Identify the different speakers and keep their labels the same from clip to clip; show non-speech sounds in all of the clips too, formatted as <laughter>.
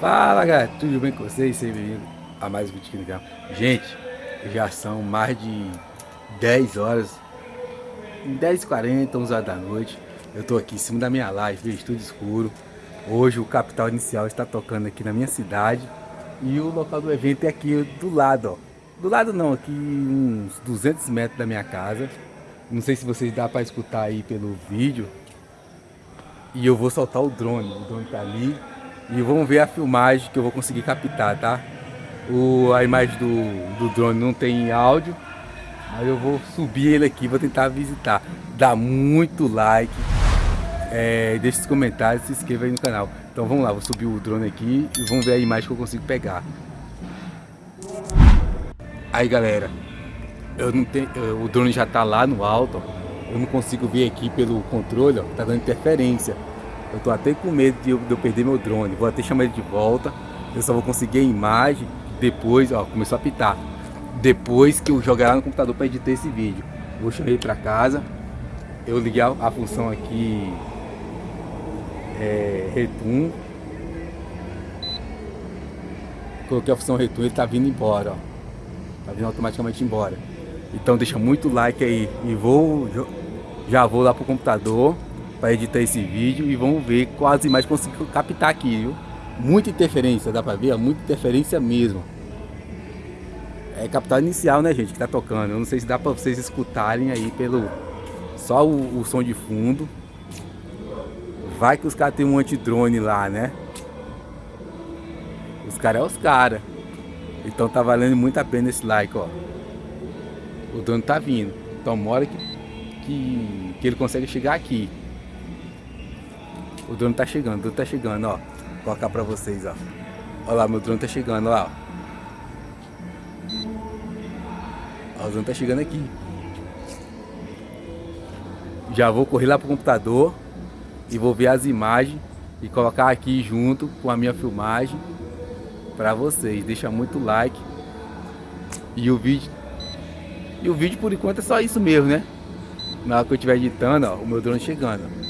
Speaker 1: Fala galera, tudo bem com vocês? Sejam bem-vindos a mais um vídeo aqui no canal. Gente, já são mais de 10 horas, 10h40, 11 horas da noite. Eu tô aqui em cima da minha live, tudo escuro. Hoje o Capital Inicial está tocando aqui na minha cidade. E o local do evento é aqui do lado, ó. Do lado não, aqui uns 200 metros da minha casa. Não sei se vocês dá para escutar aí pelo vídeo. E eu vou soltar o drone, o drone tá ali e vamos ver a filmagem que eu vou conseguir captar, tá? O, a imagem do, do drone não tem áudio, mas eu vou subir ele aqui, vou tentar visitar. Dá muito like, é, deixa os comentários, se inscreva aí no canal. Então vamos lá, vou subir o drone aqui e vamos ver a imagem que eu consigo pegar. Aí galera, eu não tenho, o drone já tá lá no alto, ó. eu não consigo ver aqui pelo controle, ó, tá dando interferência. Eu tô até com medo de eu, de eu, perder meu drone. Vou até chamar ele de volta. Eu só vou conseguir a imagem depois, ó, começou a pitar. Depois que eu jogar no computador para editar esse vídeo. Vou chamar ele para casa. Eu liguei a, a, função aqui é, Retum. Coloquei a função Retum, ele tá vindo embora, ó. Tá vindo automaticamente embora. Então deixa muito like aí e vou já vou lá pro computador para editar esse vídeo e vamos ver quais imagens consigo captar aqui, viu? Muita interferência, dá para ver? Muita interferência mesmo. É capital inicial, né, gente, que tá tocando. Eu não sei se dá para vocês escutarem aí pelo só o, o, som de fundo. Vai que os caras tem um antidrone lá, né? Os caras é os caras. Então tá valendo muito a pena esse like, ó. O drone tá vindo. Então mora que, que, que ele consegue chegar aqui. O drone tá chegando, o drone tá chegando, ó. Vou colocar pra vocês, ó. Olha lá, meu drone tá chegando, ó. ó. O drone tá chegando aqui. Já vou correr lá pro computador e vou ver as imagens e colocar aqui junto com a minha filmagem para vocês. Deixa muito like. E o vídeo e o vídeo por enquanto é só isso mesmo, né? Na hora que eu estiver editando, ó, o meu drone chegando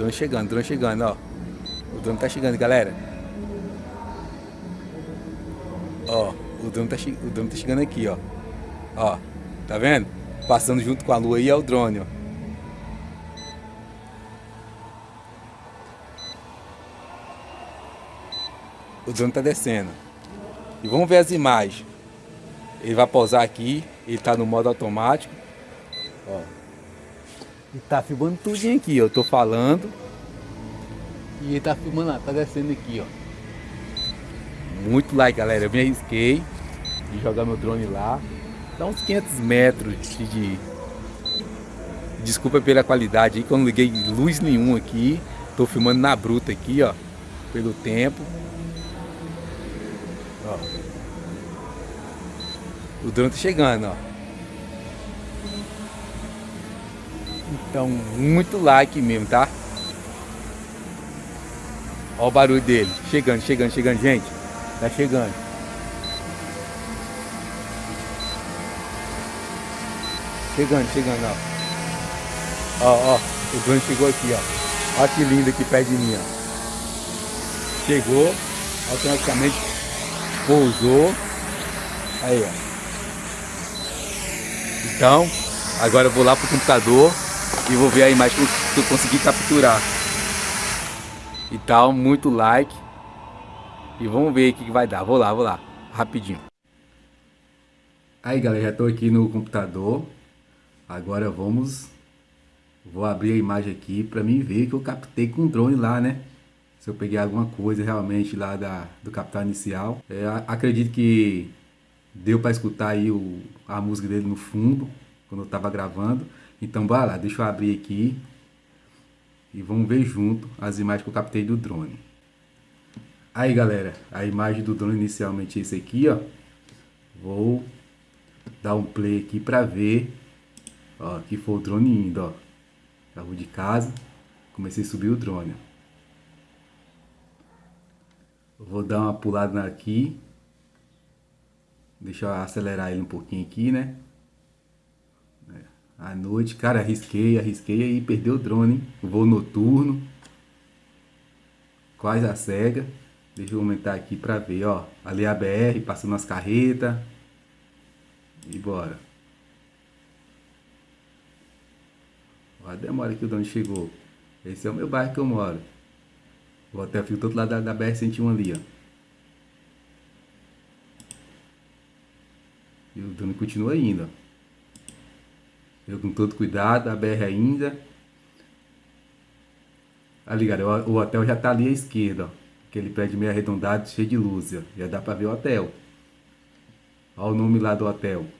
Speaker 1: drone chegando, drone chegando, ó. O drone tá chegando, galera. Ó, o drone tá, o drone tá chegando aqui, ó. Ó, tá vendo? Passando junto com a lua aí é o drone, ó. O drone tá descendo. E vamos ver as imagens. Ele vai pousar aqui, ele tá no modo automático. Ó. E tá filmando tudinho aqui, eu tô falando. E ele tá filmando lá, tá descendo aqui, ó. Muito like, galera. Eu me arrisquei de jogar meu drone lá. Dá uns 500 metros de... Desculpa pela qualidade aí, que eu não liguei luz nenhuma aqui. Tô filmando na bruta aqui, ó. Pelo tempo. Ó. O drone tá chegando, ó. Então, muito like mesmo, tá? Olha o barulho dele. Chegando, chegando, chegando, gente. Tá chegando. Chegando, chegando, ó. Ó, ó. O drone chegou aqui, ó. Olha que lindo aqui perto de mim, ó. Chegou. Automaticamente pousou. Aí, ó. Então, agora eu vou lá pro computador e vou ver a imagem que eu consegui capturar. E tal, muito like. E vamos ver o que, vai dar. Vou lá, vou lá, rapidinho. Aí galera, já estou aqui no computador. Agora vamos... Vou abrir a imagem aqui para mim ver que eu captei com o drone lá, né? Se eu peguei alguma coisa realmente lá da, do captar inicial. É, acredito que deu para escutar aí o, a música dele no fundo, quando eu estava gravando. Então bora lá, deixa eu abrir aqui e vamos ver junto as imagens que eu captei do drone. Aí galera, a imagem do drone inicialmente é esse aqui, ó. Vou dar um play aqui para ver, ó, que foi o drone indo, ó. Rua de casa, comecei a subir o drone. Vou dar uma pulada aqui. Deixa eu acelerar ele um pouquinho aqui, né? À noite, cara, arrisquei, arrisquei e perdeu o drone, hein? Voo noturno. Quase a cega. Deixa eu aumentar aqui pra ver, ó. Ali é a BR, passando as carretas. E bora. Ó, a demora que o dono chegou. Esse é o meu bairro que eu moro. O hotel fica do outro lado da, da BR-101 ali, ó. E o dono continua indo, ó. Com todo cuidado, a BR ainda. Ali, galera, o hotel já tá ali à esquerda, ó. Aquele prédio meio arredondado, cheio de luz, ó. Já dá pra ver o hotel. Olha o nome lá do hotel. Vou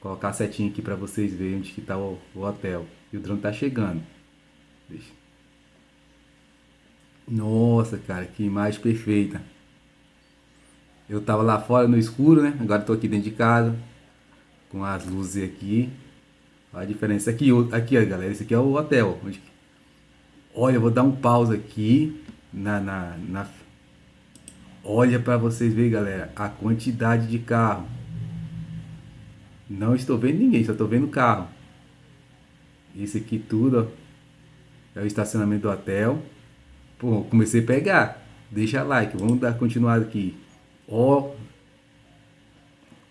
Speaker 1: colocar a setinha aqui pra vocês verem onde que tá o, o hotel. E o drone tá chegando. Deixa. Nossa, cara, que imagem perfeita. Eu tava lá fora no escuro, né? Agora tô aqui dentro de casa. Com as luzes aqui. A diferença. Aqui, aqui ó, galera. Esse aqui é o hotel. Olha, eu vou dar um pause aqui. Na, na, na... Olha para vocês verem, galera. A quantidade de carro. Não estou vendo ninguém, só estou vendo carro. Isso aqui tudo, ó, é o estacionamento do hotel. Pô, comecei a pegar. Deixa like, vamos dar continuado aqui. Ó,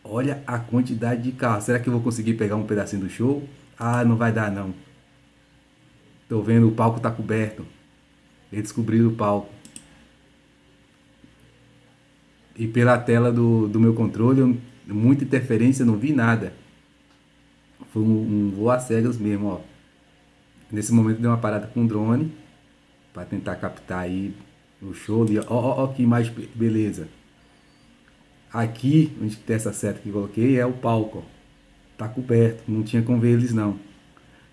Speaker 1: olha a quantidade de carros. Será que eu vou conseguir pegar um pedacinho do show? Ah, não vai dar não. Tô vendo o palco tá coberto. Eles descobriram o palco. E pela tela do, do meu controle, muita interferência, não vi nada. Foi um, um voo a cegas mesmo, ó. Nesse momento deu uma parada com o drone para tentar captar aí o show. Ó, ó, ó que imagem beleza. Aqui, onde tem essa seta que coloquei, é o palco. Ó. Tá coberto, não tinha como ver eles não.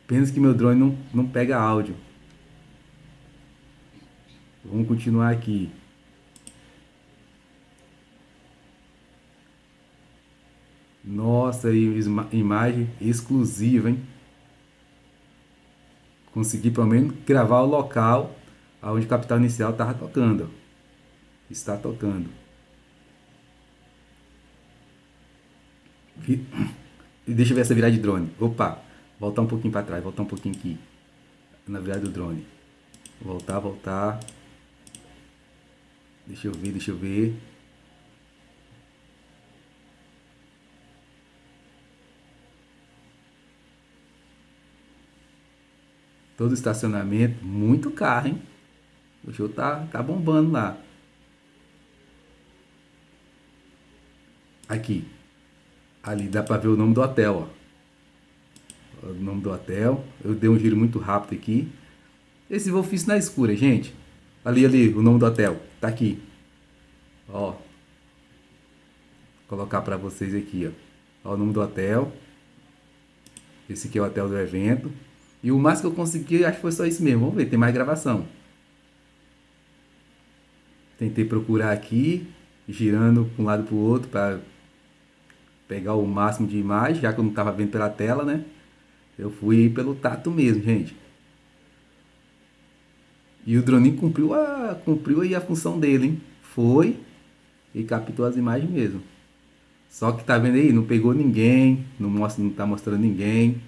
Speaker 1: Pensa que meu drone não, não pega áudio. Vamos continuar aqui. Nossa, imagem exclusiva, hein? Consegui pelo menos gravar o local onde o capital inicial estava tocando. Está tocando. E deixa eu ver essa virada de drone. Opa, voltar um pouquinho para trás, voltar um pouquinho aqui. Na virada do drone. Voltar, voltar. Deixa eu ver, deixa eu ver. Todo estacionamento, muito carro, hein? O show tá, tá bombando lá. Aqui. Ali dá pra ver o nome do hotel, ó. O nome do hotel. Eu dei um giro muito rápido aqui. Esse voo fiz na escura, gente. Ali, ali, o nome do hotel. Tá aqui. Ó. Vou colocar pra vocês aqui, ó. ó. O nome do hotel. Esse aqui é o hotel do evento. E o mais que eu consegui, acho que foi só isso mesmo. Vamos ver, tem mais gravação. Tentei procurar aqui, girando para um lado para o outro para pegar o máximo de imagem, já que eu não estava vendo pela tela, né? Eu fui pelo tato mesmo, gente. E o drone cumpriu, a, cumpriu aí a função dele, hein? Foi e captou as imagens mesmo. Só que tá vendo aí, não pegou ninguém, não mostra, não tá mostrando ninguém.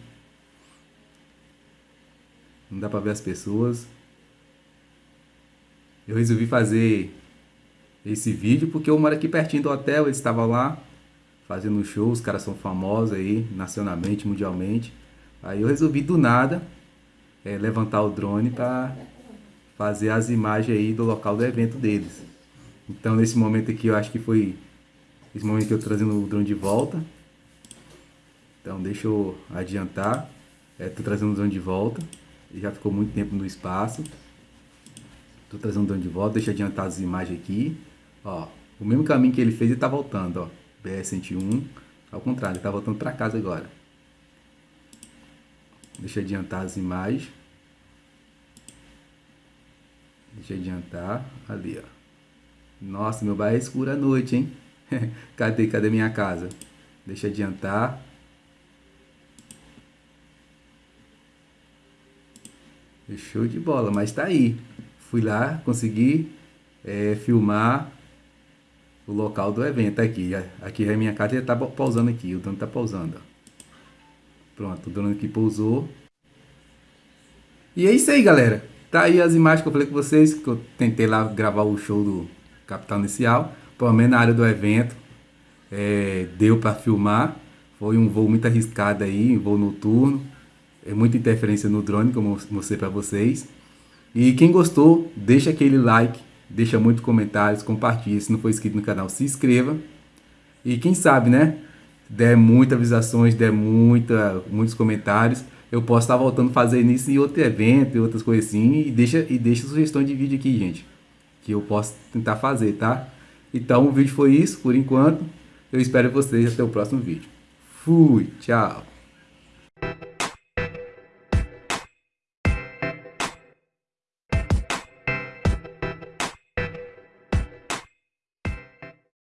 Speaker 1: Não dá pra ver as pessoas. Eu resolvi fazer esse vídeo porque eu moro aqui pertinho do hotel, eles estavam lá fazendo um show, os caras são famosos aí, nacionalmente, mundialmente. Aí eu resolvi do nada é, levantar o drone para fazer as imagens aí do local do evento deles. Então nesse momento aqui eu acho que foi esse momento que eu trazendo o drone de volta. Então deixa eu adiantar. É, tô trazendo o drone de volta. Ele já ficou muito tempo no espaço. Tô trazendo o drone de volta. Deixa eu adiantar as imagens aqui. Ó, o mesmo caminho que ele fez, ele tá voltando, ó. BR-101. Ao contrário, ele tá voltando para casa agora. Deixa eu adiantar as imagens. Deixa eu adiantar. Ali, ó. Nossa, meu bairro é escuro à noite, hein? <laughs> cadê, cadê minha casa? Deixa eu adiantar. Show de bola, mas tá aí. Fui lá, consegui é, filmar o local do evento aqui. Aqui é a minha casa, ele tá pausando aqui, o dono tá pausando. Pronto, o dono aqui pousou. E é isso aí, galera. Tá aí as imagens que eu falei com vocês, que eu tentei lá gravar o show do, capital inicial, pelo menos na área do evento, é, deu para filmar. Foi um voo muito arriscado aí, um voo noturno, é muita interferência no drone, como eu mostrei para vocês. E quem gostou, deixa aquele like, deixa muitos comentários, compartilha. Se não for inscrito no canal, se inscreva. E quem sabe, né? Der muitas visualizações, der muita, muitos comentários, eu posso estar voltando a fazer isso em outro evento, e outras coisas assim. E deixa, e deixa sugestão de vídeo aqui, gente. Que eu posso tentar fazer, tá? Então o vídeo foi isso por enquanto. Eu espero vocês até o próximo vídeo. Fui, tchau.